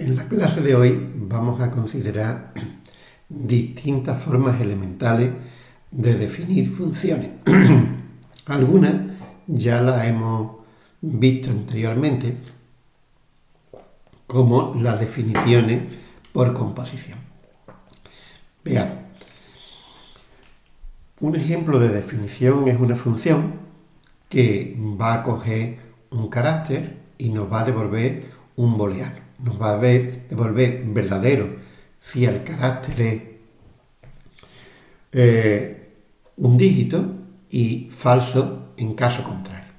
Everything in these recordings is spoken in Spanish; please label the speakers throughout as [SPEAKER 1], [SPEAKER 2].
[SPEAKER 1] En la clase de hoy vamos a considerar distintas formas elementales de definir funciones. Algunas ya las hemos visto anteriormente, como las definiciones por composición. Veamos. Un ejemplo de definición es una función que va a coger un carácter y nos va a devolver un booleano. Nos va a devolver verdadero si el carácter es eh, un dígito y falso en caso contrario.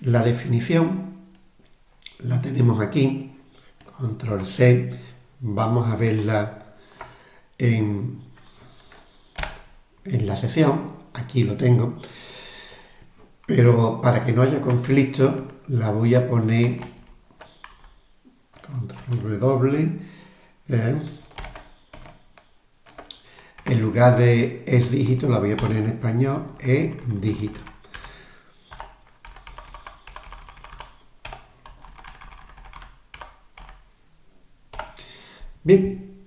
[SPEAKER 1] La definición la tenemos aquí, control C, vamos a verla en, en la sesión, aquí lo tengo, pero para que no haya conflicto la voy a poner W, eh, en lugar de es dígito la voy a poner en español, es dígito. Bien,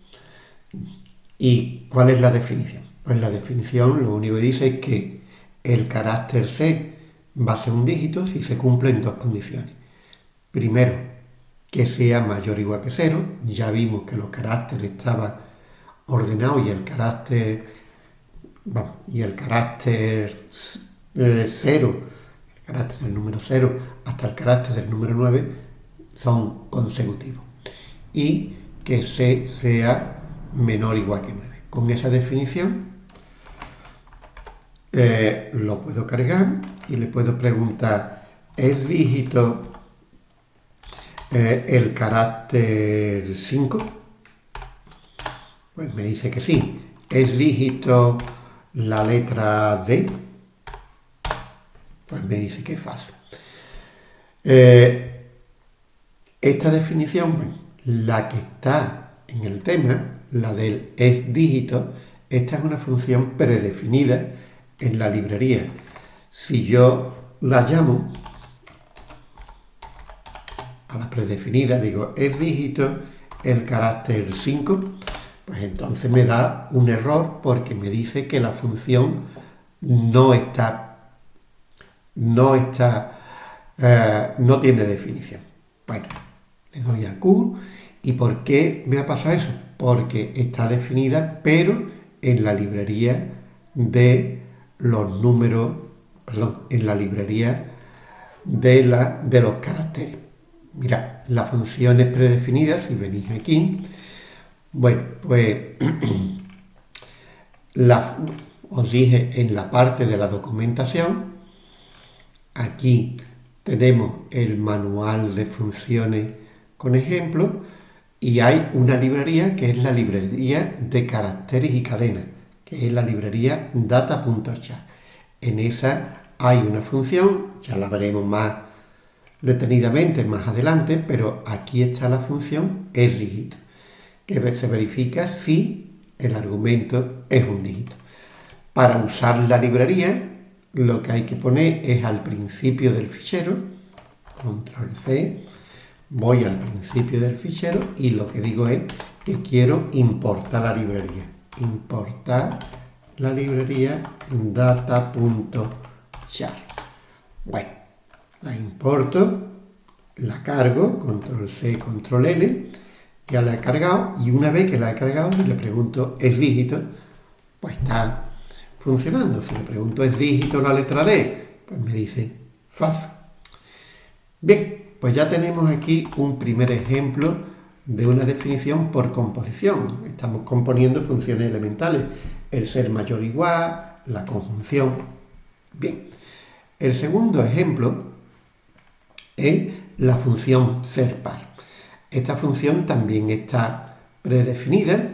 [SPEAKER 1] ¿y cuál es la definición? Pues la definición lo único que dice es que el carácter C va a ser un dígito si se cumplen dos condiciones. Primero, que sea mayor o igual que cero. Ya vimos que los caracteres estaban ordenados y el carácter y el carácter eh, cero, el carácter del número cero hasta el carácter del número 9 son consecutivos. Y que C sea menor o igual que 9. Con esa definición eh, lo puedo cargar y le puedo preguntar, ¿es dígito eh, el carácter 5? Pues me dice que sí. ¿Es dígito la letra D? Pues me dice que es falso. Eh, esta definición, la que está en el tema, la del es dígito, esta es una función predefinida en la librería. Si yo la llamo a la predefinida, digo, es dígito el carácter 5, pues entonces me da un error porque me dice que la función no está, no está, eh, no tiene definición. Bueno, le doy a Q. ¿Y por qué me ha pasado eso? Porque está definida, pero en la librería de los números, perdón, en la librería de, la, de los caracteres. Mirad, la función es predefinida, si venís aquí, bueno, pues os dije en la parte de la documentación, aquí tenemos el manual de funciones con ejemplos y hay una librería que es la librería de caracteres y cadenas que es la librería data.chat. En esa hay una función, ya la veremos más detenidamente más adelante, pero aquí está la función es dígito, que se verifica si el argumento es un dígito. Para usar la librería, lo que hay que poner es al principio del fichero, control C, voy al principio del fichero y lo que digo es que quiero importar la librería importar la librería data.char. Bueno, la importo, la cargo, control C, control L, ya la he cargado y una vez que la he cargado y le pregunto es dígito, pues está funcionando. Si le pregunto es dígito la letra D, pues me dice falso. Bien, pues ya tenemos aquí un primer ejemplo de una definición por composición. Estamos componiendo funciones elementales, el ser mayor o igual, la conjunción. Bien, el segundo ejemplo es la función ser par. Esta función también está predefinida,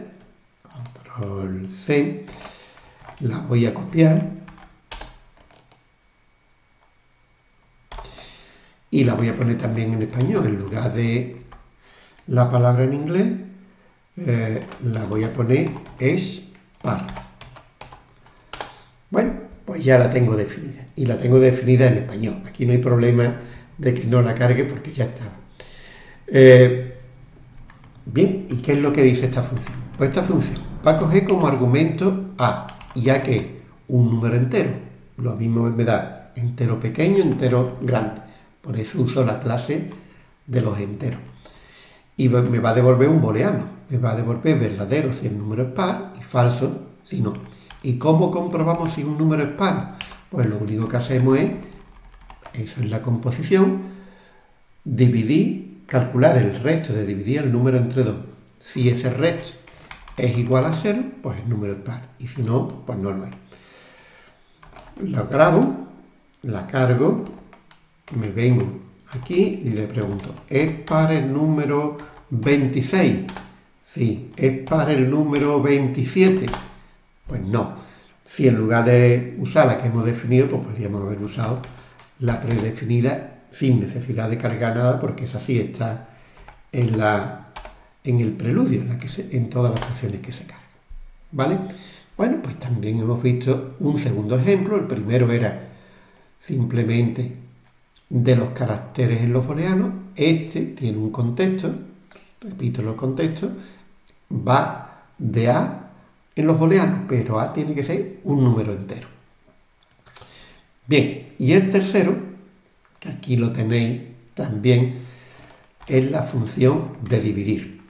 [SPEAKER 1] control C, la voy a copiar y la voy a poner también en español en lugar de la palabra en inglés eh, la voy a poner es par. Bueno, pues ya la tengo definida. Y la tengo definida en español. Aquí no hay problema de que no la cargue porque ya estaba. Eh, Bien, ¿y qué es lo que dice esta función? Pues esta función va a coger como argumento a, ya que un número entero, lo mismo me da entero pequeño, entero grande. Por eso uso la clase de los enteros. Y me va a devolver un booleano, me va a devolver verdadero si el número es par y falso si no. ¿Y cómo comprobamos si un número es par? Pues lo único que hacemos es, eso es la composición, dividir, calcular el resto de dividir el número entre 2. Si ese resto es igual a 0, pues el número es par. Y si no, pues no lo es. La grabo, la cargo, me vengo aquí y le pregunto, ¿es par el número 26? Sí. ¿Es par el número 27? Pues no. Si en lugar de usar la que hemos definido, pues podríamos haber usado la predefinida sin necesidad de cargar nada, porque esa sí está en, la, en el preludio, en, todas las funciones que se cargan. ¿Vale? Bueno, pues también hemos visto un segundo ejemplo. El primero era simplemente de los caracteres en los booleanos. Este tiene un contexto, repito los contextos, va de A en los booleanos, pero A tiene que ser un número entero. Bien, y el tercero, que aquí lo tenéis también, es la función de dividir.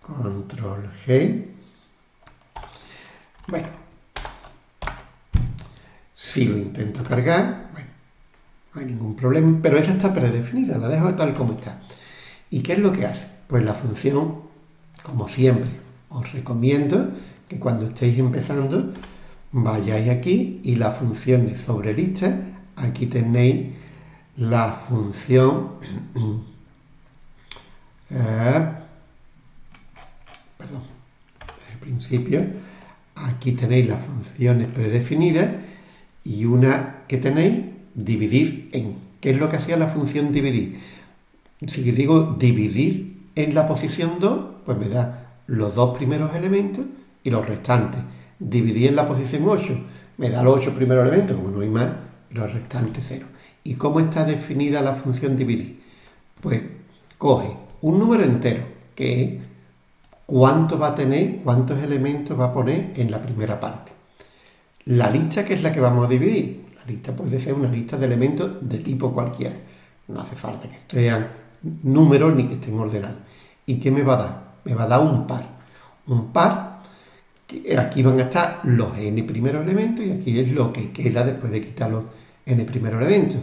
[SPEAKER 1] Control G. Bueno, si lo intento cargar, bueno, no hay ningún problema, pero esa está predefinida, la dejo tal como está. ¿Y qué es lo que hace? Pues la función, como siempre, os recomiendo que cuando estéis empezando vayáis aquí y las funciones sobre lista, aquí tenéis la función eh, perdón, el principio aquí tenéis las funciones predefinidas y una que tenéis dividir en. ¿Qué es lo que hacía la función dividir? Si digo dividir en la posición 2, pues me da los dos primeros elementos y los restantes. Dividir en la posición 8, me da los 8 primeros elementos, como no hay más, los restantes 0. ¿Y cómo está definida la función dividir? Pues coge un número entero, que es cuánto va a tener, cuántos elementos va a poner en la primera parte. La lista que es la que vamos a dividir. La lista puede ser una lista de elementos de tipo cualquiera. No hace falta que sean números ni que estén ordenados. ¿Y qué me va a dar? Me va a dar un par. Un par aquí van a estar los n primeros elementos y aquí es lo que queda después de quitar los n primeros elementos.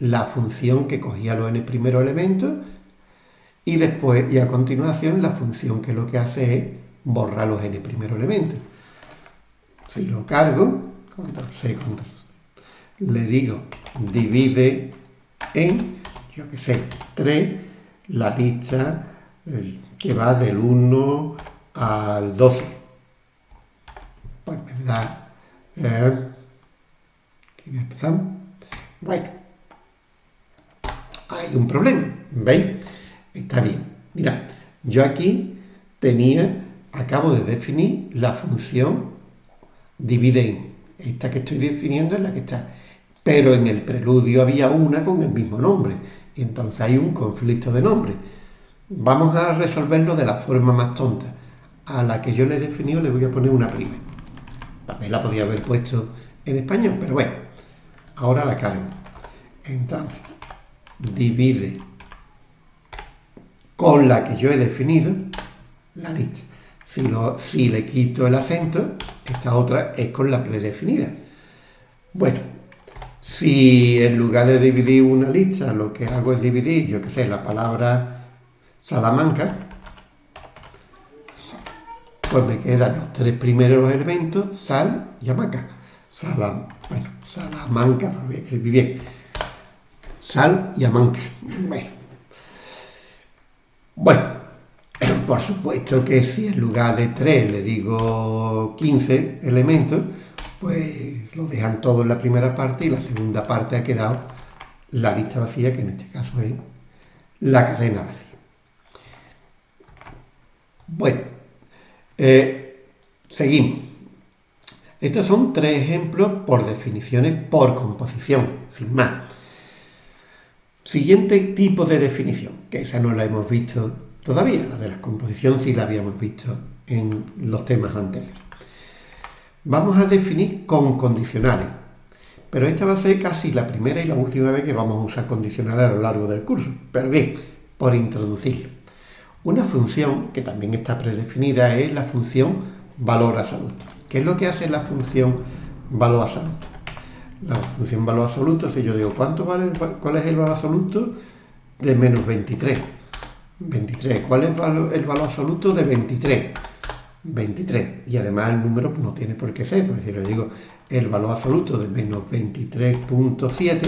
[SPEAKER 1] La función que cogía los n primeros elementos y después, y a continuación, la función que lo que hace es borrar los n primeros elementos. Si lo cargo, control C, control C, le digo divide en, yo que sé, 3, la lista eh, que va del 1 al 12 me da... Eh, empezamos. Bueno, hay un problema, ¿veis? Está bien. Mira, yo aquí tenía, acabo de definir la función divide en. Esta que estoy definiendo es la que está. Pero en el preludio había una con el mismo nombre. Y entonces hay un conflicto de nombre. Vamos a resolverlo de la forma más tonta. A la que yo le he definido le voy a poner una prima. También la podía haber puesto en español, pero bueno, ahora la cargo. Entonces, divide con la que yo he definido la lista. Si, lo, si le quito el acento, esta otra es con la predefinida. Bueno, si en lugar de dividir una lista, lo que hago es dividir, yo qué sé, la palabra Salamanca, pues me quedan los tres primeros elementos, sal y hamaca. Salam, bueno, salamanca, lo voy a escribir bien. Sal y amanca. Bueno. bueno, por supuesto que si en lugar de tres le digo 15 elementos, pues lo dejan todo en la primera parte y la segunda parte ha quedado la lista vacía, que en este caso es la cadena vacía. Bueno, eh, seguimos. Estos son tres ejemplos por definiciones por composición, sin más. Siguiente tipo de definición, que esa no la hemos visto todavía. La de la composición sí la habíamos visto en los temas anteriores. Vamos a definir con condicionales, pero esta va a ser casi la primera y la última vez que vamos a usar condicionales a lo largo del curso. Pero bien, por introducirlo. Una función que también está predefinida es la función valor absoluto. ¿Qué es lo que hace la función valor absoluto? La función valor absoluto, si yo digo, ¿cuánto vale, ¿cuál es el valor absoluto de menos 23? 23. ¿Cuál es el valor, el absoluto de 23? 23. Y además el número no tiene por qué ser, pues si le digo el valor absoluto de menos 23.7,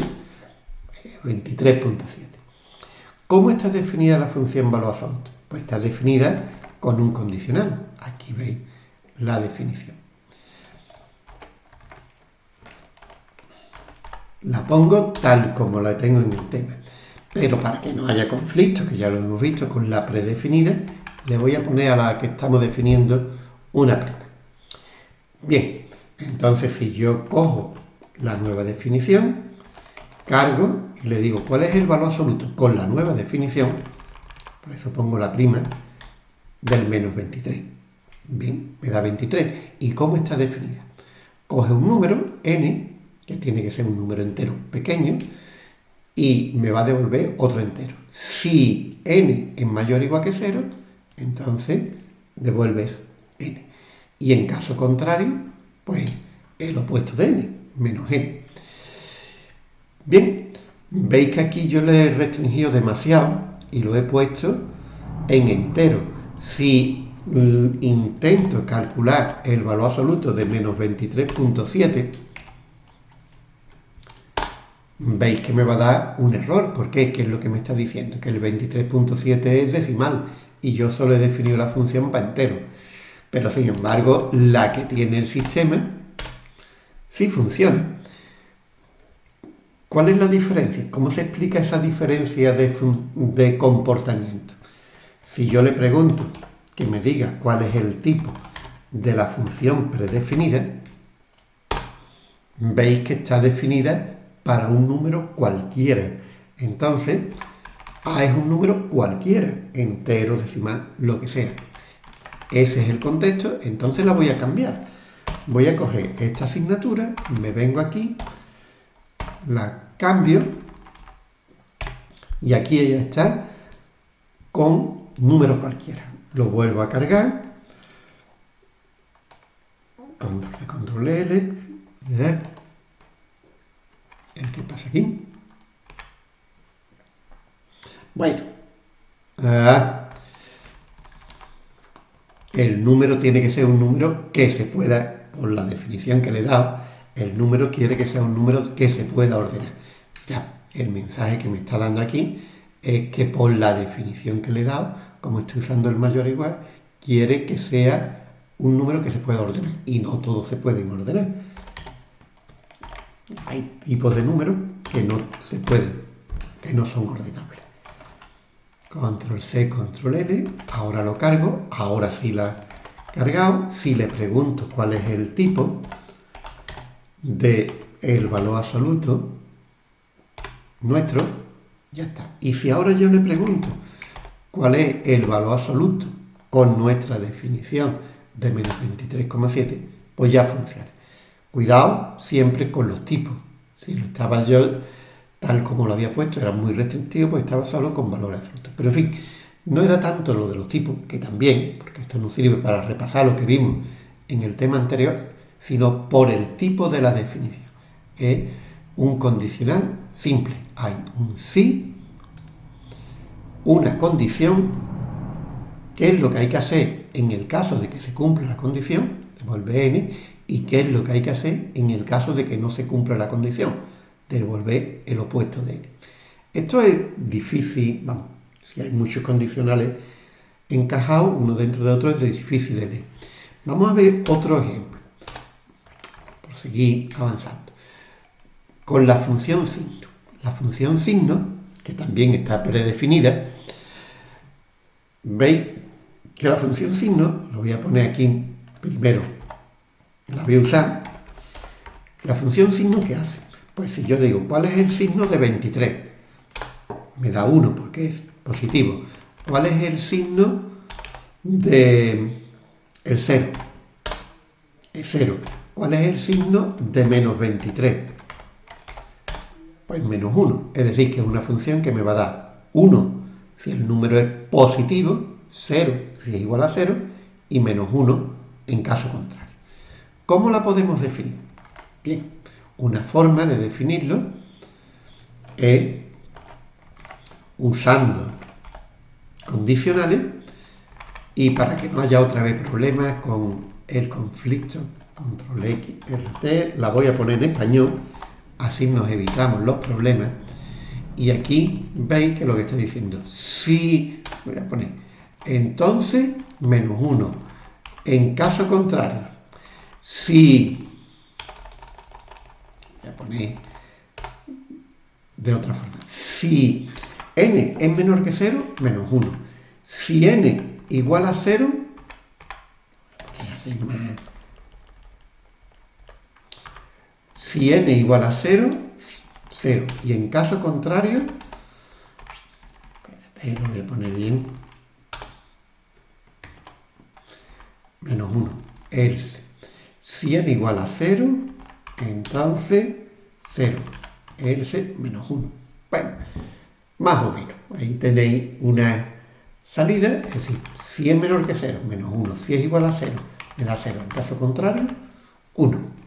[SPEAKER 1] 23.7. ¿Cómo está definida la función valor absoluto? Pues está definida con un condicional. Aquí veis la definición. La pongo tal como la tengo en el tema. Pero para que no haya conflicto, que ya lo hemos visto con la predefinida, le voy a poner a la que estamos definiendo una prima. Bien, entonces si yo cojo la nueva definición, cargo y le digo cuál es el valor absoluto con la nueva definición, por eso pongo la prima del menos 23. Bien, me da 23. ¿Y cómo está definida? Coge un número, n, que tiene que ser un número entero pequeño, y me va a devolver otro entero. Si n es mayor o igual que 0, entonces devuelves n. Y en caso contrario, pues el opuesto de n, menos n. Bien, veis que aquí yo le he restringido demasiado y lo he puesto en entero. Si intento calcular el valor absoluto de menos 23.7, veis que me va a dar un error. ¿Por qué? ¿Qué es lo que me está diciendo? Que el 23.7 es decimal y yo solo he definido la función para entero. Pero sin embargo, la que tiene el sistema sí funciona. ¿Cuál es la diferencia? ¿Cómo se explica esa diferencia de, comportamiento? Si yo le pregunto que me diga cuál es el tipo de la función predefinida, veis que está definida para un número cualquiera. Entonces, A es un número cualquiera, entero, decimal, lo que sea. Ese es el contexto, entonces la voy a cambiar. Voy a coger esta asignatura, me vengo aquí, la cambio y aquí ya está con número cualquiera. Lo vuelvo a cargar. Control, control L. ¿Qué pasa aquí? Bueno, ah, el número tiene que ser un número que se pueda, por la definición que le he dado, el número quiere que sea un número que se pueda ordenar. Ya, el mensaje que me está dando aquí es que por la definición que le he dado, como estoy usando el mayor igual, quiere que sea un número que se pueda ordenar. Y no todos se pueden ordenar. Hay tipos de números que no se pueden, que no son ordenables. Control C, Control L, ahora lo cargo, ahora sí la he cargado. Si le pregunto cuál es el tipo de el valor absoluto nuestro, ya está. Y si ahora yo le pregunto cuál es el valor absoluto con nuestra definición de menos 23,7, pues ya funciona. Cuidado siempre con los tipos. Si lo estaba yo tal como lo había puesto, era muy restrictivo, pues estaba solo con valores absolutos. Pero en fin, no era tanto lo de los tipos, que también, porque esto nos sirve para repasar lo que vimos en el tema anterior, sino por el tipo de la definición. Es un condicional simple. Hay un sí, una condición, qué es lo que hay que hacer en el caso de que se cumpla la condición, devuelve n, y qué es lo que hay que hacer en el caso de que no se cumpla la condición, devolver el opuesto de n. Esto es difícil, vamos, si hay muchos condicionales encajados, uno dentro de otro, es difícil de leer. Vamos a ver otro ejemplo, seguir avanzando. Con la función signo. La función signo, que también está predefinida, veis que la función signo, lo voy a poner aquí primero, la voy a usar. La función signo, ¿qué hace? Pues si yo digo, ¿cuál es el signo de 23? Me da 1 porque es positivo. ¿cuál es el signo de el 0? Es 0. ¿Cuál es el signo de menos 23? Pues menos 1. Es decir, que es una función que me va a dar 1 si el número es positivo, 0 si es igual a 0 y menos 1 en caso contrario. ¿Cómo la podemos definir? Bien, una forma de definirlo es usando condicionales y para que no haya otra vez problemas con el conflicto control X, RT, la voy a poner en español, así nos evitamos los problemas. Y aquí veis que lo que está diciendo, si, voy a poner, entonces menos 1. En caso contrario, si, voy a poner de otra forma, si n es menor que 0, menos 1. Si n igual a 0, si n igual a 0, 0. Y en caso contrario, lo voy a poner bien, menos 1. Else. Si n igual a 0, entonces 0. Else menos 1. Bueno, más o menos. Ahí tenéis una salida, es decir, si es menor que 0, menos 1. Si es igual a 0, me da 0. En caso contrario, 1.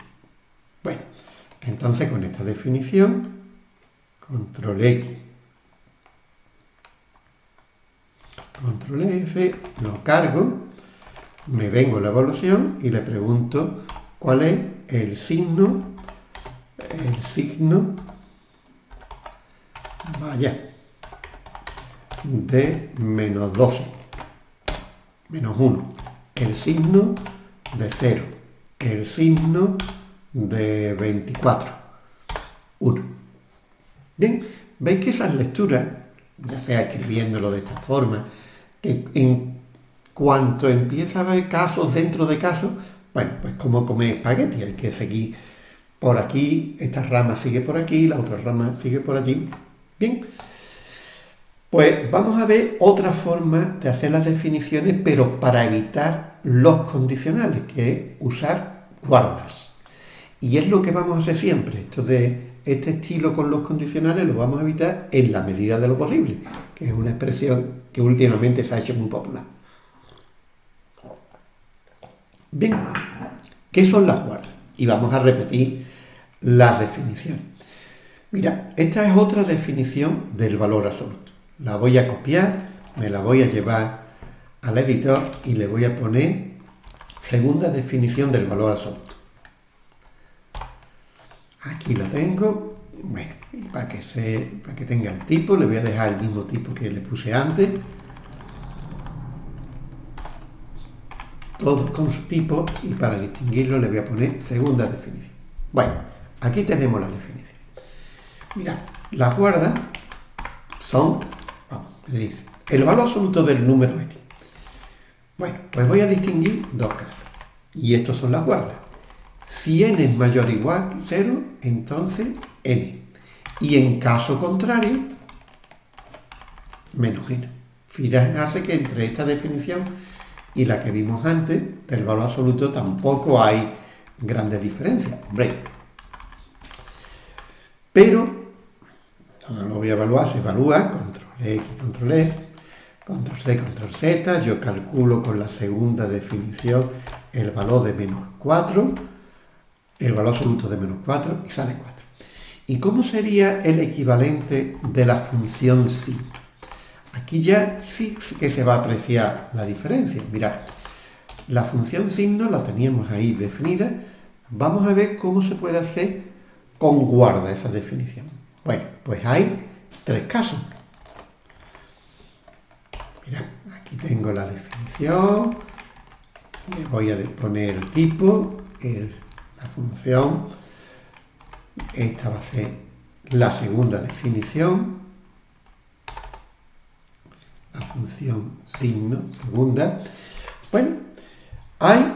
[SPEAKER 1] Entonces con esta definición, control X, control S, lo cargo, me vengo la evaluación y le pregunto cuál es el signo, el signo, vaya, de menos 12, menos 1, el signo de 0, el signo de 24. 1. Bien, veis que esas lecturas, ya sea escribiéndolo de esta forma, que en cuanto empieza a haber casos dentro de casos, bueno, pues como comer espagueti, hay que seguir por aquí, esta rama sigue por aquí, la otra rama sigue por allí. Bien, pues vamos a ver otra forma de hacer las definiciones, pero para evitar los condicionales, que es usar guardas. Y es lo que vamos a hacer siempre. Esto de este estilo con los condicionales lo vamos a evitar en la medida de lo posible, que es una expresión que últimamente se ha hecho muy popular. Bien, ¿qué son las guardas? Y vamos a repetir las definiciones. Mira, esta es otra definición del valor absoluto. La voy a copiar, me la voy a llevar al editor y le voy a poner segunda definición del valor absoluto. Aquí lo tengo. Bueno, para que, se, para que tenga el tipo, le voy a dejar el mismo tipo que le puse antes. Todos con su tipo y para distinguirlo le voy a poner segunda definición. Bueno, aquí tenemos la definición. Mira, las guardas son, vamos, dice, el valor absoluto del número n. Bueno, pues voy a distinguir dos casos. Y estos son las guardas. Si n es mayor o igual que 0, entonces n. Y en caso contrario, menos n. Fijarse que entre esta definición y la que vimos antes, del valor absoluto, tampoco hay grandes diferencias. Hombre. Pero, lo voy a evaluar, se evalúa, control X, control S, control C, control Z, yo calculo con la segunda definición el valor de menos 4, el valor absoluto de menos 4 y sale 4. ¿Y cómo sería el equivalente de la función sí? Aquí ya sí que se va a apreciar la diferencia. Mirad, la función signo la teníamos ahí definida. Vamos a ver cómo se puede hacer con guarda esa definición. Bueno, pues hay tres casos. Mirad, aquí tengo la definición. Le voy a poner el tipo, el función. Esta va a ser la segunda definición. La función signo, segunda. Bueno, ¿hay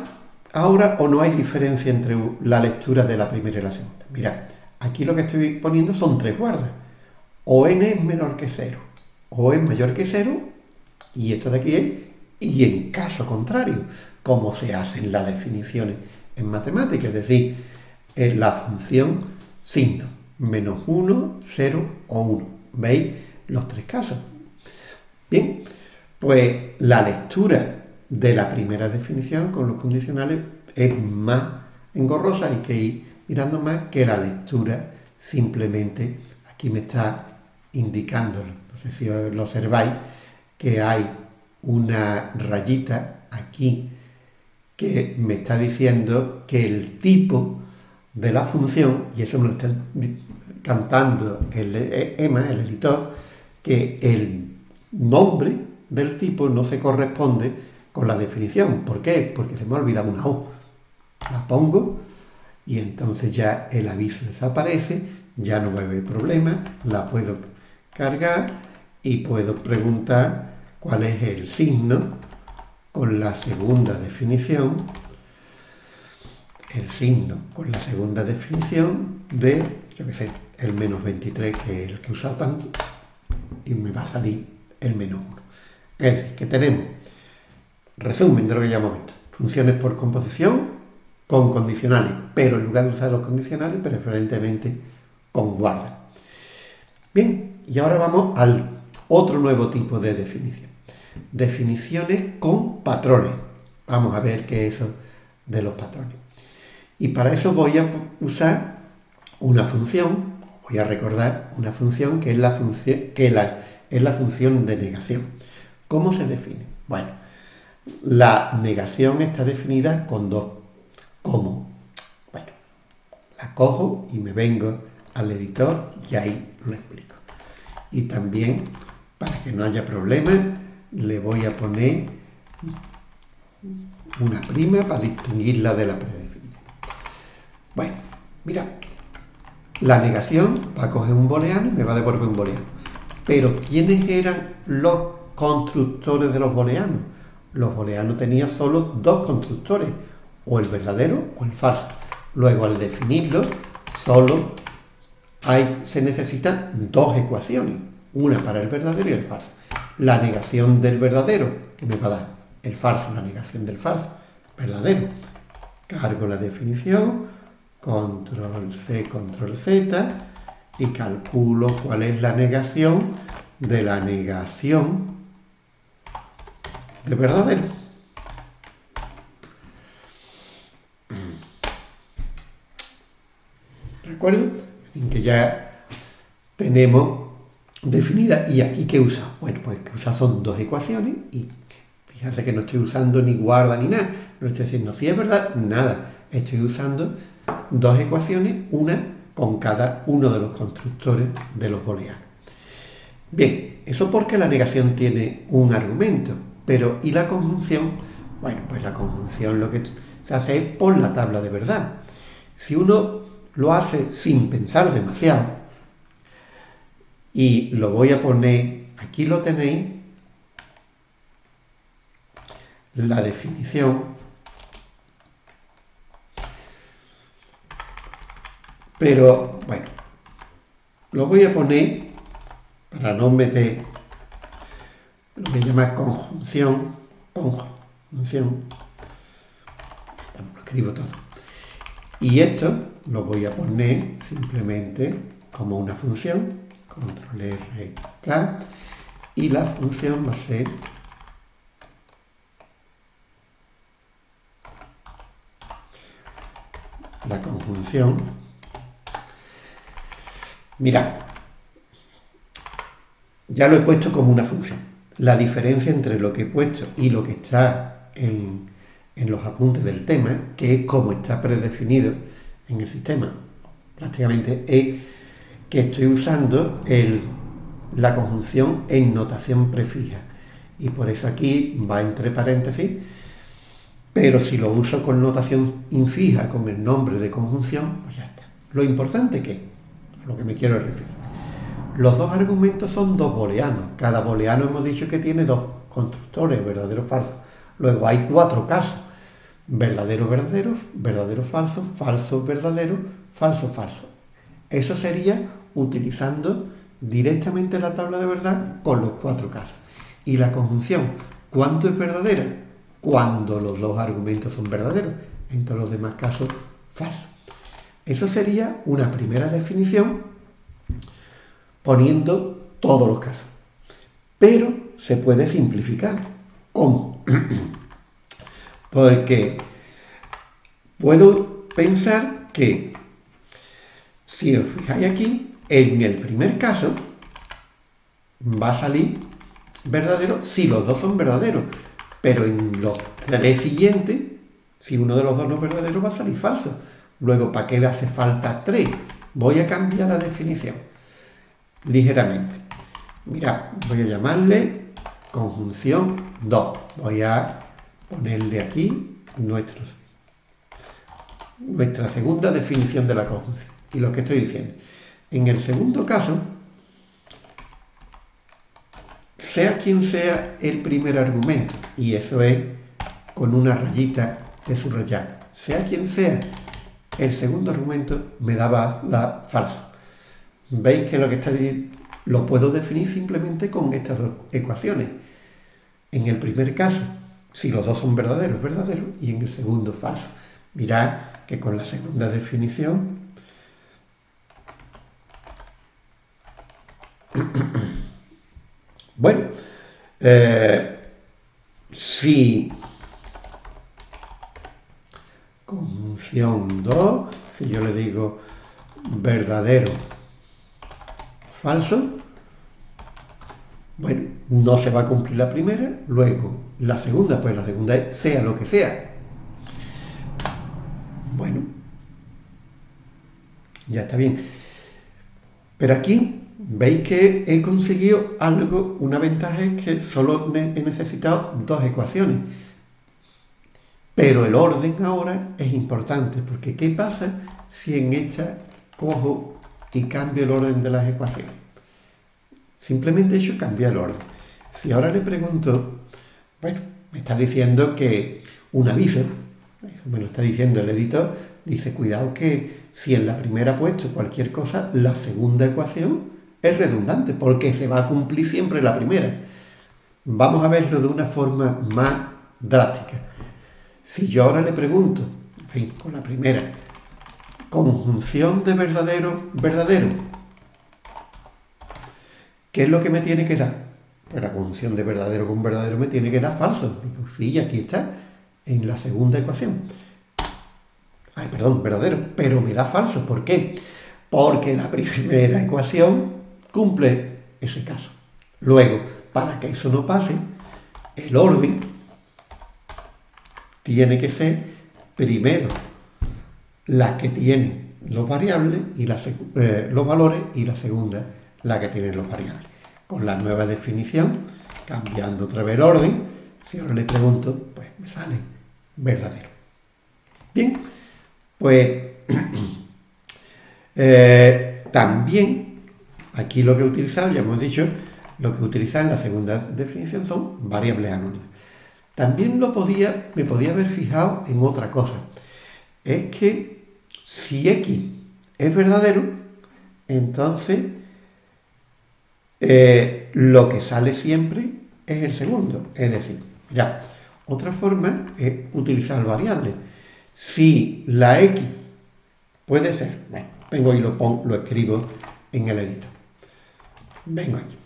[SPEAKER 1] ahora o no hay diferencia entre la lectura de la primera y la segunda? Mirad, aquí lo que estoy poniendo son tres guardas. O n es menor que 0, o es mayor que 0, y esto de aquí es y en caso contrario, como se hacen las definiciones en matemáticas, es decir, en la función signo, menos 1, 0 o 1. ¿Veis los tres casos? Bien, pues la lectura de la primera definición con los condicionales es más engorrosa, hay que ir mirando más que la lectura simplemente, aquí me está indicando, no sé si lo observáis, que hay una rayita aquí que me está diciendo que el tipo de la función, y eso me lo está cantando el EMA, el editor, que el nombre del tipo no se corresponde con la definición. ¿Por qué? Porque se me ha olvidado una O. La pongo y entonces ya el aviso desaparece, ya no va a haber problema, la puedo cargar y puedo preguntar cuál es el signo con la segunda definición, el signo con la segunda definición de, yo qué sé, el menos 23, que es el que he usado tanto, y me va a salir el menos 1. Es decir, que tenemos, resumen de lo que ya hemos visto, funciones por composición con condicionales, pero en lugar de usar los condicionales, preferentemente con guarda. Bien, y ahora vamos al otro nuevo tipo de definición definiciones con patrones. Vamos a ver qué es eso de los patrones. Y para eso voy a usar una función, voy a recordar una función que es la función, que es la función de negación. ¿Cómo se define? Bueno, la negación está definida con dos. ¿Cómo? Bueno, la cojo y me vengo al editor y ahí lo explico. Y también, para que no haya problemas, le voy a poner una prima para distinguirla de la predefinición. Bueno, mira, la negación va a coger un booleano y me va a devolver un booleano. Pero ¿quiénes eran los constructores de los booleanos? Los booleanos tenían solo dos constructores, o el verdadero o el falso. Luego, al definirlo, solo hay, se necesitan dos ecuaciones, una para el verdadero y el falso la negación del verdadero, que me va a dar el falso, la negación del falso, verdadero. Cargo la definición, control C, control Z, y calculo cuál es la negación de la negación de verdadero. ¿De acuerdo? En que ya tenemos definida. ¿Y aquí qué usa? Bueno, pues que usa son dos ecuaciones y fíjense que no estoy usando ni guarda ni nada. No estoy diciendo si es verdad, nada. Estoy usando dos ecuaciones, una con cada uno de los constructores de los booleanos. Bien, eso porque la negación tiene un argumento, pero ¿y la conjunción? Bueno, pues la conjunción lo que se hace es por la tabla de verdad. Si uno lo hace sin pensar demasiado, y lo voy a poner, aquí lo tenéis, la definición, pero bueno, lo voy a poner para no meter lo que llama conjunción, conjunción, lo escribo todo. Y esto lo voy a poner simplemente como una función control R, K, y la función va a ser la conjunción. Mira, ya lo he puesto como una función. La diferencia entre lo que he puesto y lo que está en, en los apuntes del tema, que es como está predefinido en el sistema, prácticamente es que estoy usando la conjunción en notación prefija. Y por eso aquí va entre paréntesis, pero si lo uso con notación infija, con el nombre de conjunción, pues ya está. Lo importante que, a lo que me quiero referir, los dos argumentos son dos booleanos. Cada booleano hemos dicho que tiene dos constructores, verdadero, falso. Luego hay cuatro casos. Verdadero, verdadero, verdadero, falso, falso, verdadero, falso, falso. Eso sería utilizando directamente la tabla de verdad con los cuatro casos. Y la conjunción, ¿cuánto es verdadera? Cuando los dos argumentos son verdaderos. En todos los demás casos, falso. Eso sería una primera definición poniendo todos los casos. Pero se puede simplificar. ¿Cómo? Porque puedo pensar que, si os fijáis aquí, en el primer caso va a salir verdadero si los dos son verdaderos. Pero en los tres siguientes, si uno de los dos no es verdadero, va a salir falso. Luego, ¿para qué hace falta tres? Voy a cambiar la definición ligeramente. Mira, voy a llamarle conjunción 2. Voy a ponerle aquí nuestros, nuestra segunda definición de la conjunción. Y lo que estoy diciendo. En el segundo caso, sea quien sea el primer argumento, y eso es con una rayita de subrayar, sea quien sea el segundo argumento, me daba la falsa. ¿Veis que lo que está lo puedo definir simplemente con estas dos ecuaciones? En el primer caso, si los dos son verdaderos, verdadero, y en el segundo, falso. Mirad que con la segunda definición bueno, eh, si conjunción 2, si yo le digo verdadero, falso, bueno, no se va a cumplir la primera, luego la segunda, pues la segunda es sea lo que sea. Bueno, ya está bien. Pero aquí veis que he conseguido algo, una ventaja es que solo he necesitado dos ecuaciones. Pero el orden ahora es importante, porque ¿qué pasa si en esta cojo y cambio el orden de las ecuaciones? Simplemente he hecho cambiar el orden. Si ahora le pregunto, bueno, me está diciendo que un aviso, me lo está diciendo el editor, dice, cuidado que si en la primera ha puesto cualquier cosa, la segunda ecuación es redundante, porque se va a cumplir siempre la primera. Vamos a verlo de una forma más drástica. Si yo ahora le pregunto, en fin, con la primera, conjunción de verdadero, verdadero, ¿qué es lo que me tiene que dar? Pues la conjunción de verdadero con verdadero me tiene que dar falso. Sí, aquí está, en la segunda ecuación. Ay, perdón, verdadero, pero me da falso. ¿Por qué? Porque la primera ecuación cumple ese caso. Luego, para que eso no pase, el orden tiene que ser primero la que tiene los variables y eh, los valores y la segunda la que tiene los variables. Con la nueva definición, cambiando otra vez el orden, si ahora le pregunto, pues me sale verdadero. Bien, pues eh, también Aquí lo que he utilizado, ya hemos dicho, lo que utiliza en la segunda definición son variables anónimas. También lo podía, me podía haber fijado en otra cosa. Es que si x es verdadero, entonces eh, lo que sale siempre es el segundo. Es decir, ya, otra forma es utilizar variables. Si la x puede ser, bueno, vengo y lo, pongo, lo escribo en el editor. Vengo aquí.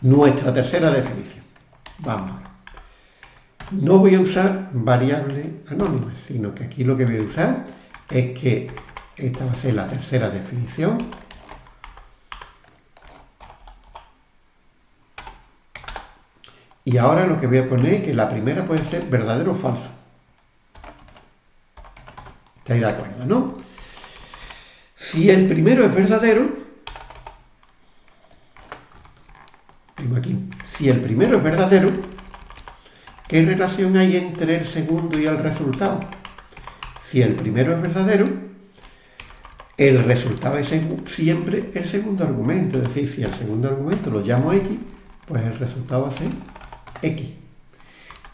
[SPEAKER 1] Nuestra tercera definición. Vamos. No voy a usar variables anónimas, sino que aquí lo que voy a usar es que esta va a ser la tercera definición. Y ahora lo que voy a poner es que la primera puede ser verdadero o falso. ¿Estáis de acuerdo, no? Si el primero es verdadero, aquí, si el primero es verdadero, ¿qué relación hay entre el segundo y el resultado? Si el primero es verdadero, el resultado es siempre el segundo argumento. Es decir, si el segundo argumento lo llamo x, pues el resultado va a ser x.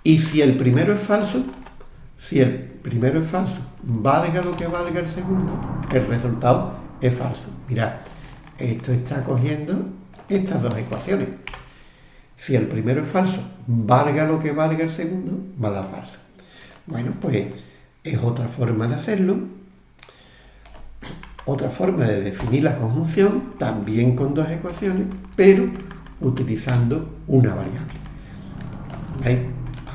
[SPEAKER 1] Y si el primero es falso, si el primero es falso, valga lo que valga el segundo, el resultado es falso. Mirad, esto está cogiendo estas dos ecuaciones. Si el primero es falso, valga lo que valga el segundo, va a dar falso. Bueno, pues es otra forma de hacerlo. Otra forma de definir la conjunción, también con dos ecuaciones, pero utilizando una variable. ¿Veis?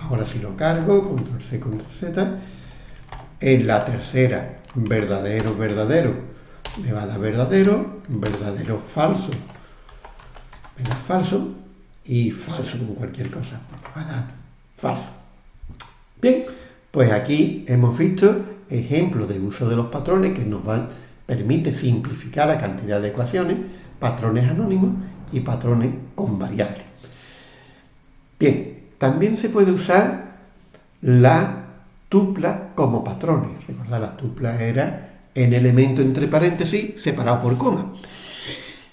[SPEAKER 1] Ahora si lo cargo, control C, control Z. En la tercera, verdadero, verdadero, me va a dar verdadero, verdadero, falso, me da falso, y falso como cualquier cosa, me va a dar falso. Bien, pues aquí hemos visto ejemplos de uso de los patrones que nos van, permite simplificar la cantidad de ecuaciones, patrones anónimos y patrones con variables. Bien, también se puede usar la tupla como patrones. Recordad, la tupla era en elemento entre paréntesis separado por coma.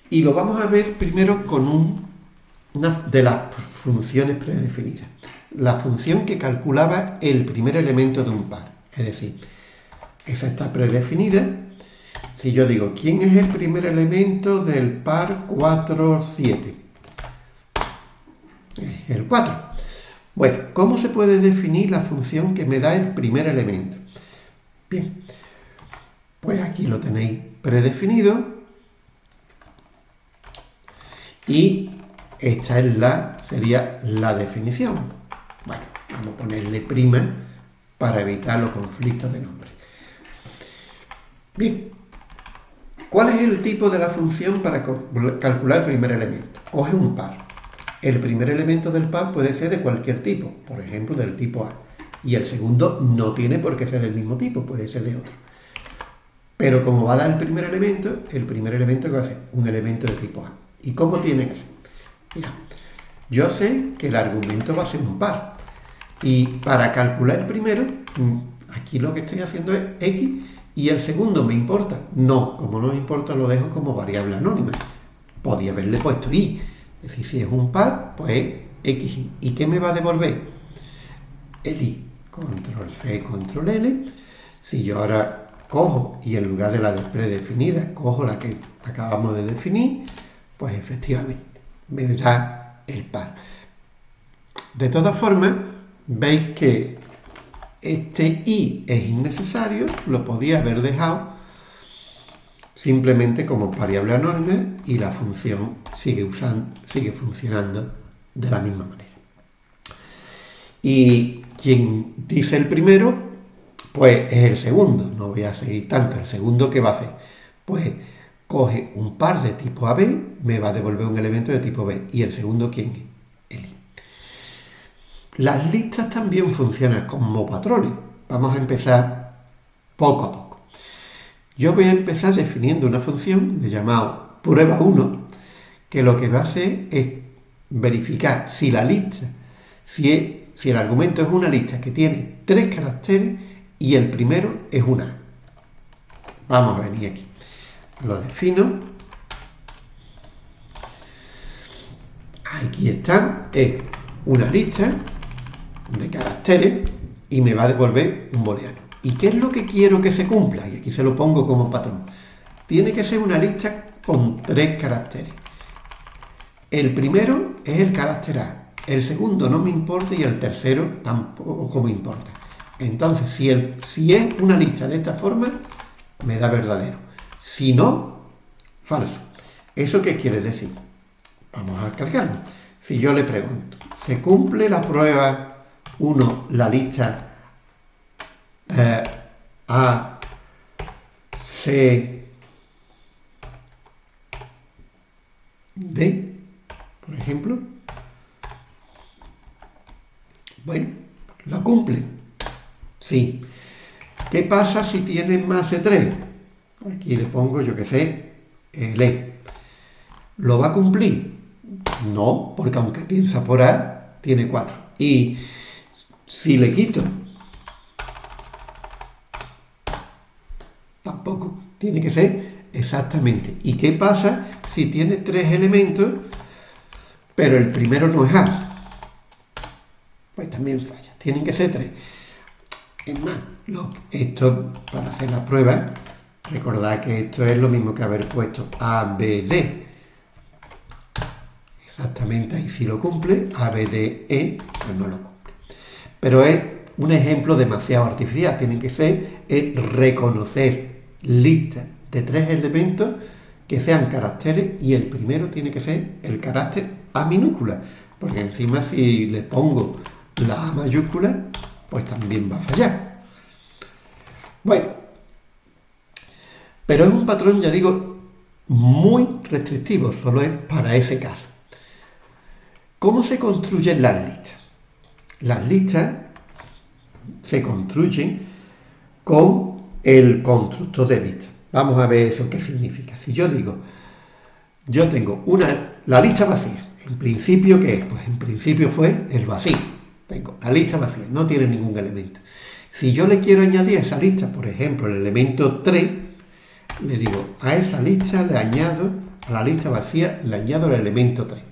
[SPEAKER 1] Y lo vamos a ver primero con una de las funciones predefinidas. La función que calculaba el primer elemento de un par. Es decir, esa está predefinida. Si yo digo, ¿quién es el primer elemento del par 4, 7? El 4. Bueno, ¿cómo se puede definir la función que me da el primer elemento? Bien, pues aquí lo tenéis predefinido y esta es la, sería la definición. Bueno, vamos a ponerle prima para evitar los conflictos de nombre. Bien, ¿cuál es el tipo de la función para calcular el primer elemento? Coge un par. El primer elemento del par puede ser de cualquier tipo, por ejemplo, del tipo A. Y el segundo no tiene por qué ser del mismo tipo, puede ser de otro. Pero como va a dar el primer elemento, el primer elemento va a ser un elemento de tipo A. ¿Y cómo tiene que ser? Mira, yo sé que el argumento va a ser un par. Y para calcular el primero, mm, aquí lo que estoy haciendo es X y el segundo me importa. No, como no me importa lo dejo como variable anónima. Podía haberle puesto Y, es decir, si es un par, pues X. ¿Y qué me va a devolver? El I. Control C, control L. Si yo ahora cojo y en lugar de la predefinida cojo la que acabamos de definir, pues efectivamente me da el par. De todas formas, veis que este i es innecesario, lo podía haber dejado simplemente como variable anónima y la función sigue, usando, sigue funcionando de la misma manera. Y quien dice el primero, pues es el segundo, no voy a seguir tanto, el segundo que va a hacer, pues coge un par de tipo AB, me va a devolver un elemento de tipo B, y el segundo ¿quién es? El I. Las listas también funcionan como patrones, vamos a empezar poco a poco. Yo voy a empezar definiendo una función de llamado prueba 1, que lo que va a hacer es verificar si la lista, si, si el argumento es una lista que tiene tres caracteres y el primero es una. Vamos a venir aquí. Lo defino. Aquí está. Es una lista de caracteres y me va a devolver un booleano. ¿Y qué es lo que quiero que se cumpla? Y aquí se lo pongo como patrón. Tiene que ser una lista con tres caracteres. El primero es el carácter A, el segundo no me importa y el tercero tampoco me importa. Entonces, si, el, si es una lista de esta forma, me da verdadero. Si no, falso. ¿Eso qué quiere decir? Vamos a cargarlo. Si yo le pregunto, ¿se cumple la prueba 1, la lista eh, a, C, D, por ejemplo. Bueno, ¿lo cumple? Sí. ¿Qué pasa si tiene más de 3? Aquí le pongo, yo que sé, el E. ¿Lo va a cumplir? No, porque aunque piensa por A, tiene 4. Y si le quito Tiene que ser exactamente. ¿Y qué pasa si tiene tres elementos, pero el primero no es A? Pues también falla. Tienen que ser tres. Es más, esto para hacer la prueba, recordad que esto es lo mismo que haber puesto A, B, D. exactamente ahí sí lo cumple, A, B, D, E, pues no lo cumple. Pero es un ejemplo demasiado artificial, tiene que ser reconocer listas de tres elementos que sean caracteres y el primero tiene que ser el carácter A minúscula, porque encima si le pongo la A mayúscula, pues también va a fallar. Bueno, pero es un patrón, ya digo, muy restrictivo, solo es para ese caso. ¿Cómo se construyen las listas? Las listas se construyen con el constructor de lista. Vamos a ver eso qué significa. Si yo digo, yo tengo una, la lista vacía, en principio, ¿qué es? Pues en principio fue el vacío. Tengo la lista vacía, no tiene ningún elemento. Si yo le quiero añadir a esa lista, por ejemplo, el elemento 3, le digo, a esa lista le añado, a la lista vacía, le añado el elemento 3.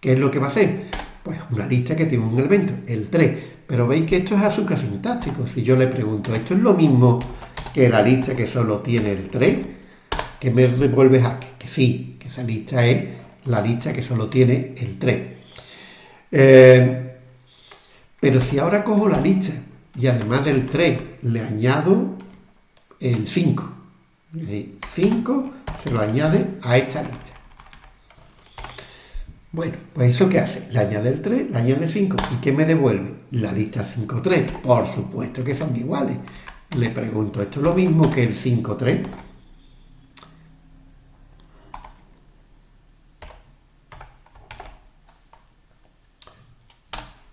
[SPEAKER 1] ¿Qué es lo que va a hacer? Pues una lista que tiene un elemento, el 3. Pero veis que esto es azúcar sintáctico. Si yo le pregunto, ¿esto es lo mismo que la lista que solo tiene el 3? Que me devuelve a que sí, que esa lista es la lista que solo tiene el 3. Eh, pero si ahora cojo la lista y además del 3 le añado el 5, 5 se lo añade a esta lista. Bueno, pues eso qué hace? Le añade el 3, le añade el 5. ¿Y qué me devuelve? La lista 5-3. Por supuesto que son iguales. Le pregunto, ¿esto es lo mismo que el 5-3?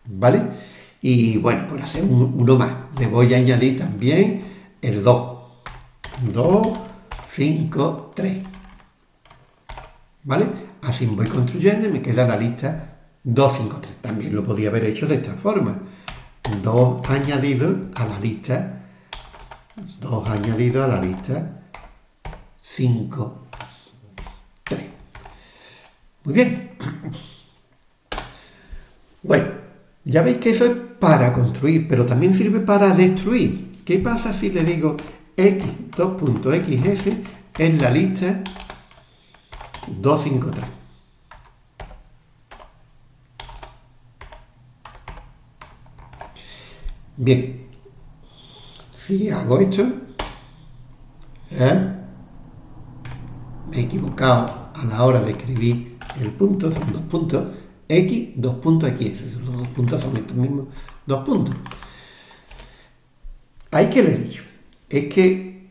[SPEAKER 1] ¿Vale? Y bueno, por hacer uno más, le voy a añadir también el 2. 2, 5, 3. ¿Vale? Así voy construyendo y me queda la lista 253. También lo podía haber hecho de esta forma. 2 añadido a la lista 2 añadido a la lista 5 3. Muy bien. Bueno, ya veis que eso es para construir, pero también sirve para destruir. ¿Qué pasa si le digo x 2.xs en la lista 253? Bien, si hago esto, ¿eh? me he equivocado a la hora de escribir el punto, son dos puntos, x, dos puntos x, esos dos puntos son estos mismos dos puntos. Hay que le dicho, es que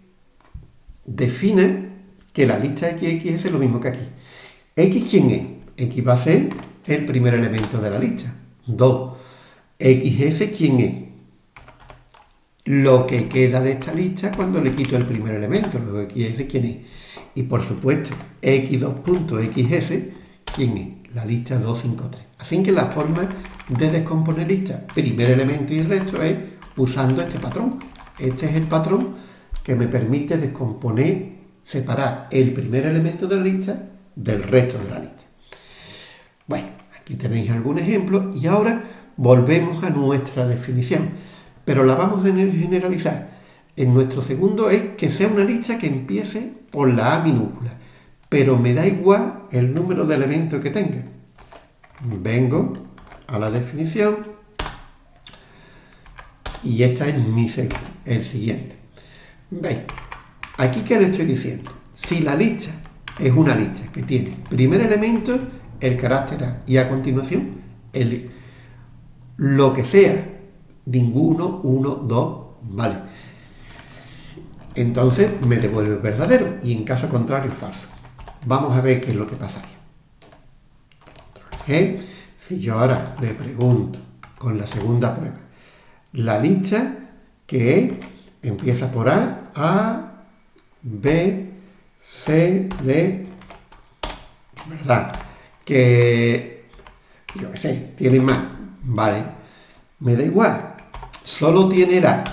[SPEAKER 1] define que la lista x, x es lo mismo que aquí. x, ¿quién es? x va a ser el primer elemento de la lista. 2. xs, ¿quién es? lo que queda de esta lista cuando le quito el primer elemento, luego xs, ¿quién es? Y por supuesto, x2.xs, ¿quién es? La lista 253. Así que la forma de descomponer lista, primer elemento y resto, es usando este patrón. Este es el patrón que me permite descomponer, separar el primer elemento de la lista del resto de la lista. Bueno, aquí tenéis algún ejemplo y ahora volvemos a nuestra definición pero la vamos a generalizar. En nuestro segundo es que sea una lista que empiece por la A minúscula, pero me da igual el número de elementos que tenga. Vengo a la definición y esta es mi el siguiente. ¿Veis? Aquí que le estoy diciendo, si la lista es una lista que tiene primer elemento, el carácter A, y a continuación, el, lo que sea ninguno, uno, dos, vale. Entonces me devuelve verdadero y en caso contrario falso. Vamos a ver qué es lo que pasaría. Si yo ahora le pregunto con la segunda prueba, la lista que empieza por A, A, B, C, D, ¿verdad? Que, yo qué sé, tiene más, ¿vale? Me da igual, solo tiene la,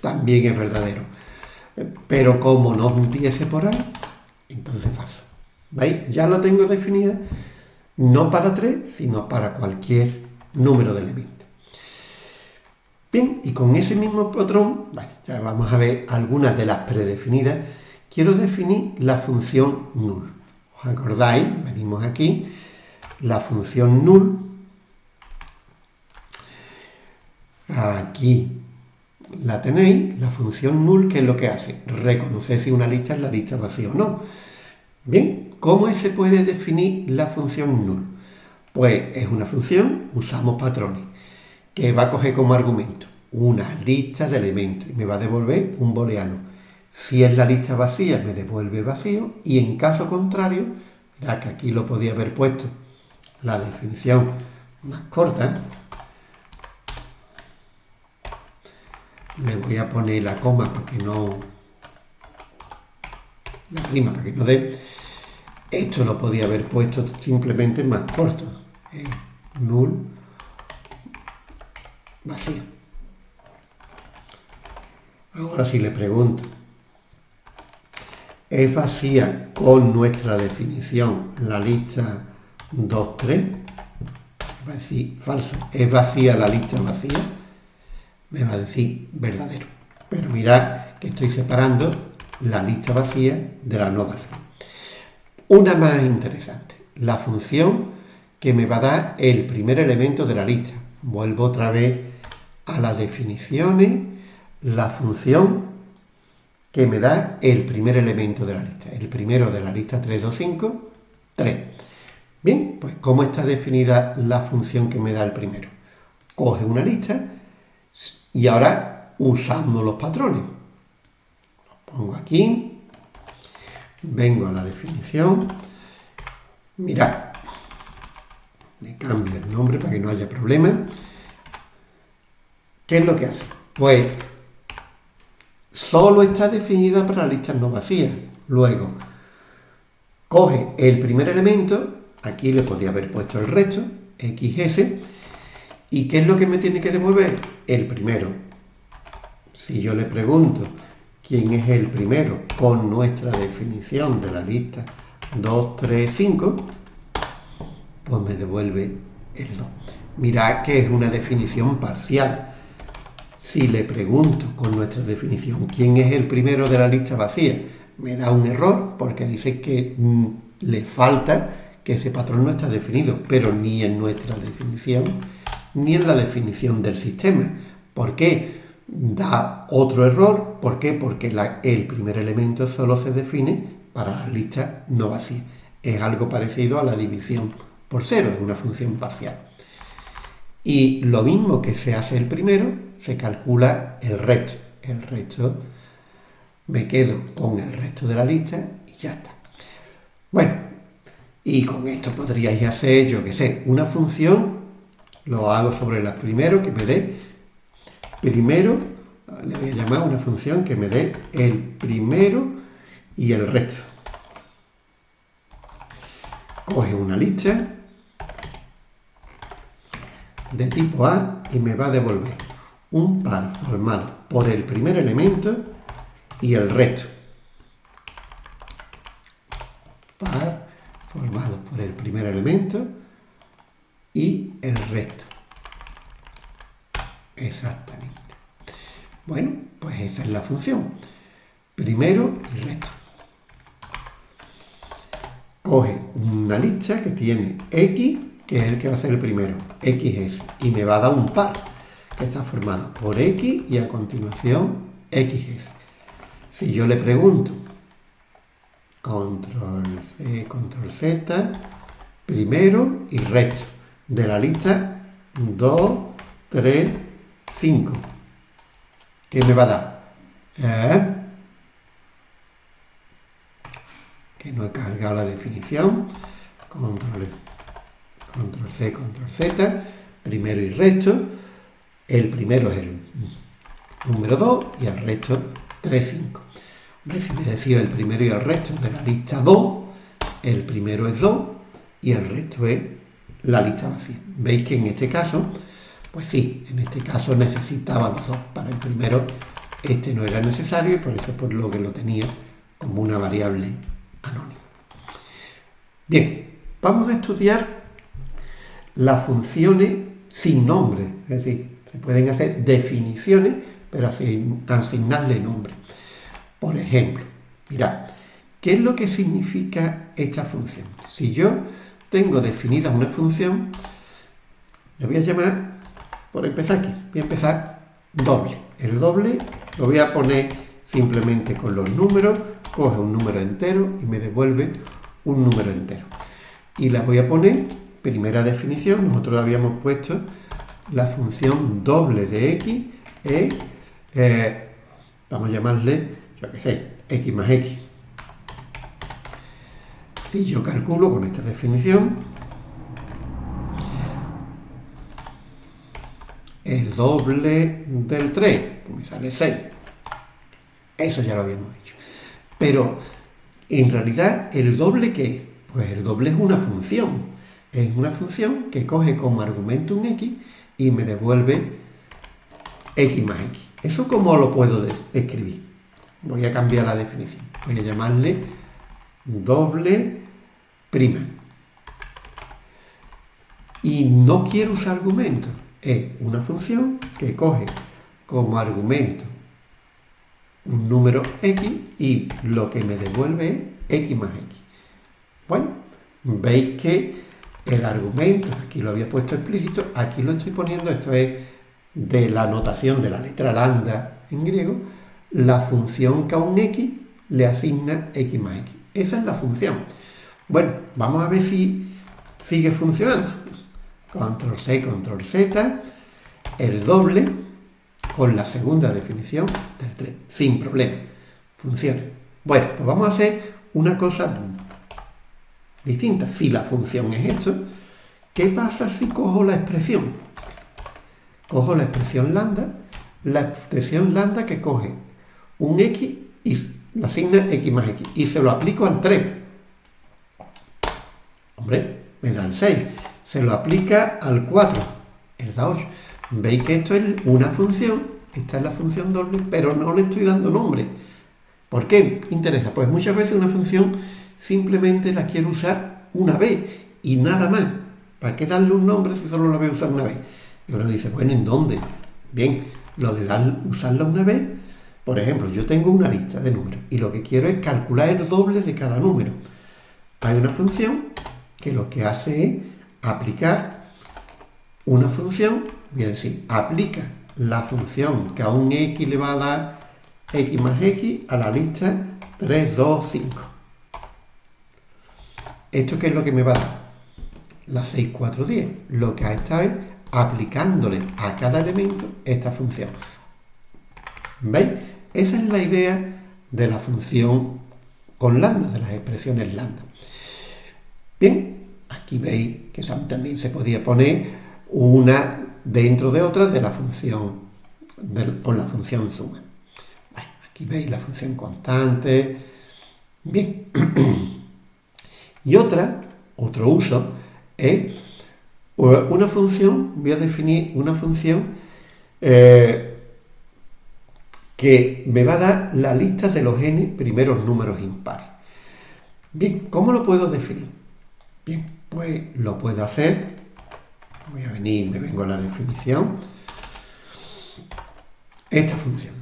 [SPEAKER 1] también es verdadero. Pero como no empiece por A, entonces falso. ¿Veis? Ya lo tengo definida, no para 3, sino para cualquier número de elementos. Bien, y con ese mismo patrón, ya vamos a ver algunas de las predefinidas, quiero definir la función null. ¿Os acordáis? Venimos aquí la función null, aquí la tenéis, la función null, ¿qué es lo que hace? Reconocer si una lista es la lista vacía o no. Bien, ¿cómo se puede definir la función null? Pues es una función, usamos patrones, que va a coger como argumento una lista de elementos y me va a devolver un booleano. Si es la lista vacía, me devuelve vacío y en caso contrario, ya que aquí lo podía haber puesto la definición más corta, le voy a poner la coma para que no la rima para que no dé esto lo podía haber puesto simplemente más corto null vacío ahora si le pregunto ¿es vacía con nuestra definición la lista 2, 3? va a decir falso ¿es vacía la lista vacía? me va a decir verdadero. Pero mirad que estoy separando la lista vacía de la no vacía. Una más interesante, la función que me va a dar el primer elemento de la lista. Vuelvo otra vez a las definiciones, la función que me da el primer elemento de la lista. El primero de la lista 3, 2, 5, 3. Bien, pues ¿cómo está definida la función que me da el primero? Coge una lista y ahora usamos los patrones. Los pongo aquí. Vengo a la definición. Mirad. Me cambio el nombre para que no haya problema. ¿Qué es lo que hace? Pues solo está definida para listas no vacías. Luego, coge el primer elemento, aquí le podía haber puesto el resto, XS, ¿Y qué es lo que me tiene que devolver? El primero. Si yo le pregunto quién es el primero con nuestra definición de la lista 2, 3, 5, pues me devuelve el 2. Mirad que es una definición parcial. Si le pregunto con nuestra definición quién es el primero de la lista vacía, me da un error porque dice que mm, le falta que ese patrón no está definido, pero ni en nuestra definición ni en la definición del sistema. ¿Por qué? Da otro error. ¿Por qué? Porque el primer elemento solo se define para las listas no vacías. Es algo parecido a la división por cero, es una función parcial. Y lo mismo que se hace el primero, se calcula el resto. El resto me quedo con el resto de la lista y ya está. Bueno, y con esto podríais hacer, yo qué sé, una función lo hago sobre la primero que me dé primero, le voy a llamar una función que me dé el primero y el resto. Coge una lista de tipo A y me va a devolver un par formado por el primer elemento y el resto. Par formado por el primer elemento y el resto. Exactamente. Bueno, pues esa es la función. Primero y resto. Coge una lista que tiene x, que es el que va a ser el primero, xs, y me va a dar un par está formado por x y a continuación xs. Si yo le pregunto, control C, control Z, primero y resto de la lista 2, 3, 5. ¿Qué me va a dar? ¿Eh? Que no he cargado la definición. Control, control C, control Z. Primero y resto. El primero es el número 2 y el resto 3, 5. Hombre, si me decido el primero y el resto de la lista 2, el primero es 2 y el resto es la lista vacía. Veis que en este caso, pues sí, en este caso necesitaba los dos. Para el primero este no era necesario y por eso por lo que lo tenía como una variable anónima. Bien, vamos a estudiar las funciones sin nombre, es decir, pueden hacer definiciones, pero asignarle nombre. Por ejemplo, mirad, ¿qué es lo que significa esta función? Si yo tengo definida una función, le voy a llamar, por empezar aquí, voy a empezar doble. El doble lo voy a poner simplemente con los números, coge un número entero y me devuelve un número entero. Y la voy a poner, primera definición, nosotros habíamos puesto la función doble de x es, eh, vamos a llamarle, yo qué sé, x más x. Si yo calculo con esta definición, el doble del 3, pues me sale 6. Eso ya lo habíamos dicho. Pero, en realidad, ¿el doble qué es? Pues el doble es una función. Es una función que coge como argumento un x y me devuelve x más x. ¿Eso cómo lo puedo escribir? Voy a cambiar la definición. Voy a llamarle doble prima. Y no quiero usar argumentos. Es una función que coge como argumento un número x y lo que me devuelve es x más x. Bueno, veis que el argumento, aquí lo había puesto explícito, aquí lo estoy poniendo, esto es de la notación de la letra lambda en griego, la función que a un x le asigna x más x. Esa es la función. Bueno, vamos a ver si sigue funcionando. Control C, control Z, el doble con la segunda definición del 3, sin problema. Funciona. Bueno, pues vamos a hacer una cosa distinta. Si la función es esto, ¿qué pasa si cojo la expresión? Cojo la expresión lambda, la expresión lambda que coge un x y la asigna x más x y se lo aplico al 3. Hombre, me da el 6. Se lo aplica al 4, el da 8. Veis que esto es una función, esta es la función doble, pero no le estoy dando nombre. ¿Por qué? Interesa. Pues muchas veces una función simplemente la quiero usar una vez y nada más. ¿Para qué darle un nombre si solo la voy a usar una vez? Y uno dice, bueno, ¿en dónde? Bien, lo de dar, usarla una vez, por ejemplo, yo tengo una lista de números y lo que quiero es calcular el doble de cada número. Hay una función que lo que hace es aplicar una función, voy a decir, aplica la función que a un x le va a dar x más x a la lista 3, 2, 5. ¿Esto qué es lo que me va a dar? La 6, 4, 10. Lo que ha estado es aplicándole a cada elemento esta función. ¿Veis? Esa es la idea de la función con lambda, de las expresiones lambda. Bien, aquí veis que también se podía poner una dentro de otra de la función, con la función suma. Aquí veis la función constante. Bien. Y otra, otro uso, es una función, voy a definir una función eh, que me va a dar la lista de los n primeros números impares. Bien, ¿cómo lo puedo definir? Bien, pues lo puedo hacer, voy a venir, me vengo a la definición, esta función.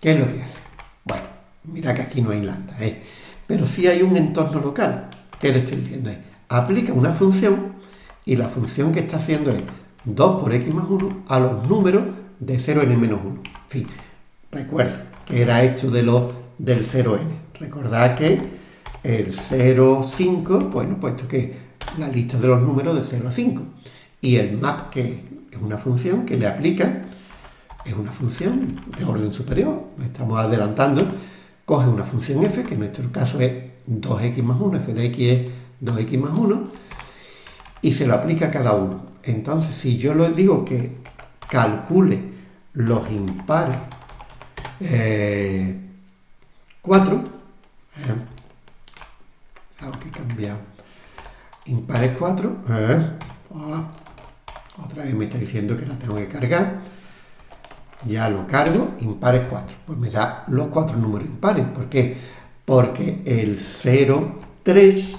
[SPEAKER 1] ¿Qué es lo que hace? Mira que aquí no hay lambda, ¿eh? pero sí hay un entorno local. ¿Qué le estoy diciendo? Es, aplica una función y la función que está haciendo es 2 por x más 1 a los números de 0n menos 1. En fin, recuerda que era esto de los, del 0n. Recordad que el 0, 5, bueno, puesto que la lista de los números de 0 a 5. Y el map, que es una función que le aplica, es una función de orden superior, estamos adelantando, coge una función f, que en nuestro caso es 2x más 1, f de x es 2x más 1, y se lo aplica a cada uno. Entonces, si yo le digo que calcule los impares 4, eh, eh, que cambiado, impares 4, eh, ah, otra vez me está diciendo que la tengo que cargar, ya lo cargo, impares 4. Pues me da los cuatro números impares. ¿Por qué? Porque el 0, 3,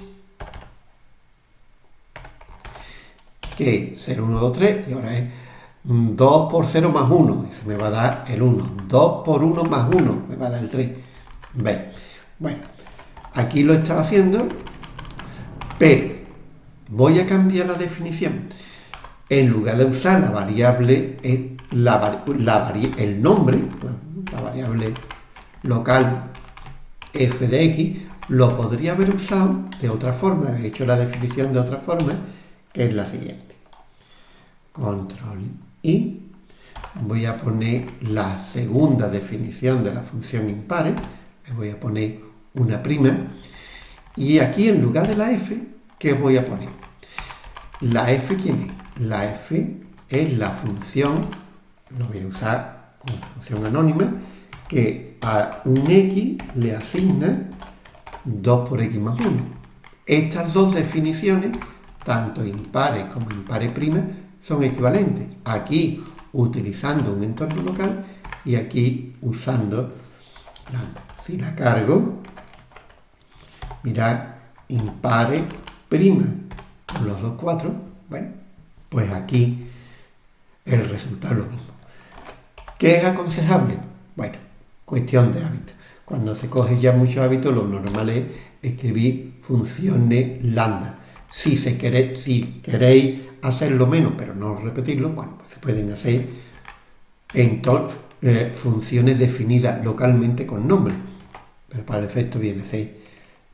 [SPEAKER 1] que 0, 1, 2, 3, y ahora es 2 por 0 más 1, eso me va a dar el 1. 2 por 1 más 1, me va a dar el 3. ¿Veis? Bueno, Aquí lo estaba haciendo, pero voy a cambiar la definición. En lugar de usar la variable, el nombre, la variable local f de x, lo podría haber usado de otra forma, he hecho la definición de otra forma, que es la siguiente. Control I, voy a poner la segunda definición de la función impare, le voy a poner una prima, y aquí en lugar de la f, ¿qué voy a poner? La f, ¿quién es? La f es la función, lo voy a usar como función anónima, que a un x le asigna 2 por x más 1. Estas dos definiciones, tanto impares como impares prima, son equivalentes. Aquí utilizando un entorno local y aquí usando lambda. Si la cargo, mirad, impare prima con los dos cuatro, bueno, pues aquí el resultado es lo mismo. ¿Qué es aconsejable? Bueno, cuestión de hábito. Cuando se coge ya mucho hábito, lo normal es escribir funciones lambda. Si, se quiere, si queréis hacerlo menos, pero no repetirlo, bueno, pues se pueden hacer en eh, funciones definidas localmente con nombre. Pero para el efecto viene a ser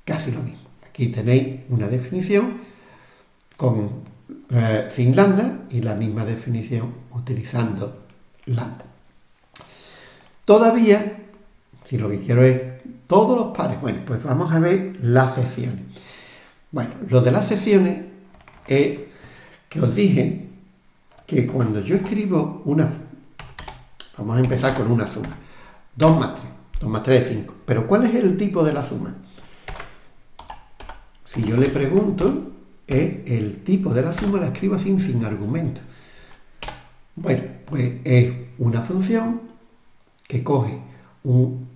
[SPEAKER 1] casi lo mismo. Aquí tenéis una definición con, eh, sin lambda y la misma definición utilizando lambda. Todavía si lo que quiero es todos los pares, bueno, pues vamos a ver las sesiones. Bueno, lo de las sesiones es que os dije que cuando yo escribo una... Vamos a empezar con una suma. 2 más 3. 2 más 3 es 5. Pero ¿cuál es el tipo de la suma? Si yo le pregunto, es el tipo de la suma la escribo así sin argumento. Bueno, pues es una función que coge un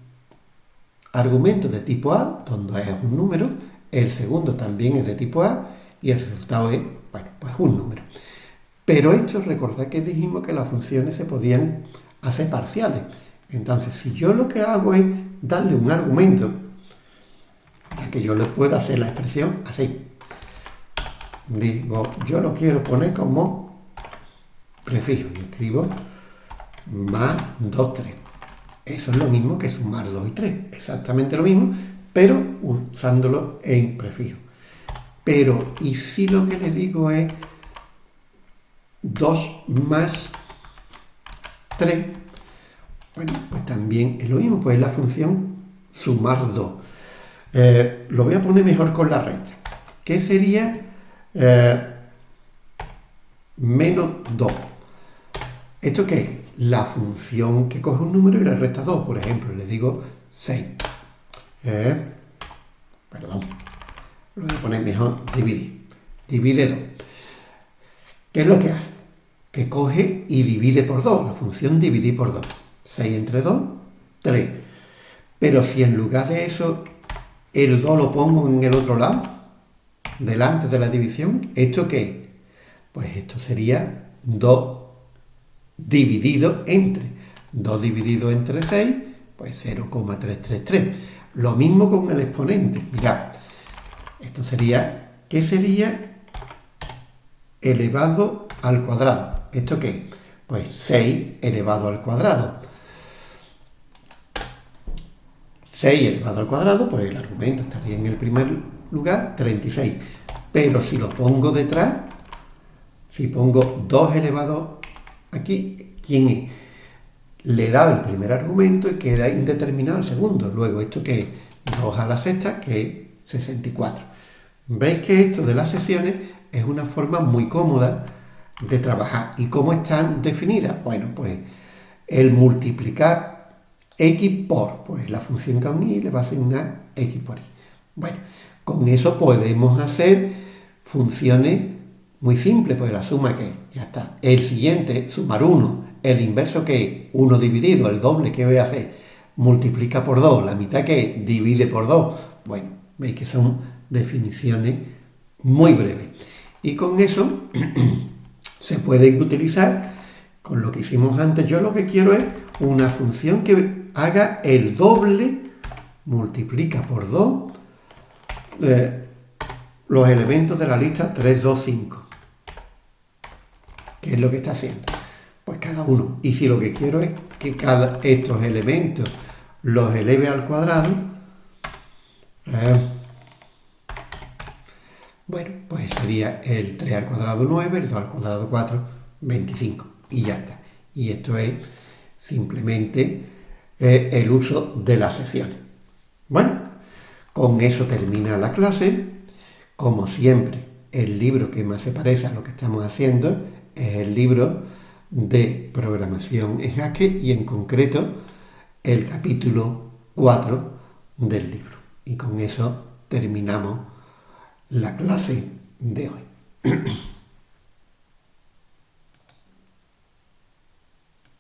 [SPEAKER 1] argumento de tipo A, donde es un número, el segundo también es de tipo A y el resultado es, bueno, pues un número. Pero esto, recordad que dijimos que las funciones se podían hacer parciales. Entonces, si yo lo que hago es darle un argumento para que yo le pueda hacer la expresión así. Digo, yo lo quiero poner como prefijo y escribo más 2, 3. Eso es lo mismo que sumar 2 y 3, exactamente lo mismo, pero usándolo en prefijo. Pero, ¿y si lo que le digo es 2 más 3? Bueno, pues también es lo mismo, pues es la función sumar 2. Eh, lo voy a poner mejor con la recta. ¿Qué sería eh, menos 2? ¿Esto qué es? La función que coge un número y le resta 2. Por ejemplo, le digo 6. Eh, perdón. Lo voy a poner mejor dividir. Divide 2. ¿Qué es lo que hace? Que coge y divide por 2. La función dividir por 2. 6 entre 2, 3. Pero si en lugar de eso el 2 lo pongo en el otro lado, delante de la división, ¿esto qué? Pues esto sería 2 dividido entre 2 dividido entre 6, pues 0,333. Lo mismo con el exponente. Mirad, esto sería, ¿qué sería elevado al cuadrado? ¿Esto qué? Pues 6 elevado al cuadrado. 6 elevado al cuadrado, pues el argumento estaría en el primer lugar, 36. Pero si lo pongo detrás, si pongo 2 elevado Aquí, ¿quién Le da el primer argumento y queda indeterminado el segundo. Luego, ¿esto que es? 2 a la sexta, que es 64. Veis que esto de las sesiones es una forma muy cómoda de trabajar. ¿Y cómo están definidas? Bueno, pues el multiplicar x por, pues la función con i le va a asignar x por i. Bueno, con eso podemos hacer funciones muy simple, pues la suma que ya está. El siguiente, sumar 1. El inverso que 1 dividido, el doble que voy a hacer, multiplica por 2. La mitad que divide por 2. Bueno, veis que son definiciones muy breves. Y con eso se pueden utilizar con lo que hicimos antes. Yo lo que quiero es una función que haga el doble, multiplica por 2, eh, los elementos de la lista 3, 2, 5. ¿Qué es lo que está haciendo? Pues cada uno. Y si lo que quiero es que cada estos elementos los eleve al cuadrado, eh, bueno, pues sería el 3 al cuadrado 9, el 2 al cuadrado 4, 25. Y ya está. Y esto es simplemente eh, el uso de las secciones. Bueno, con eso termina la clase. Como siempre, el libro que más se parece a lo que estamos haciendo es el libro de programación en Haskell y en concreto el capítulo 4 del libro. Y con eso terminamos la clase de hoy.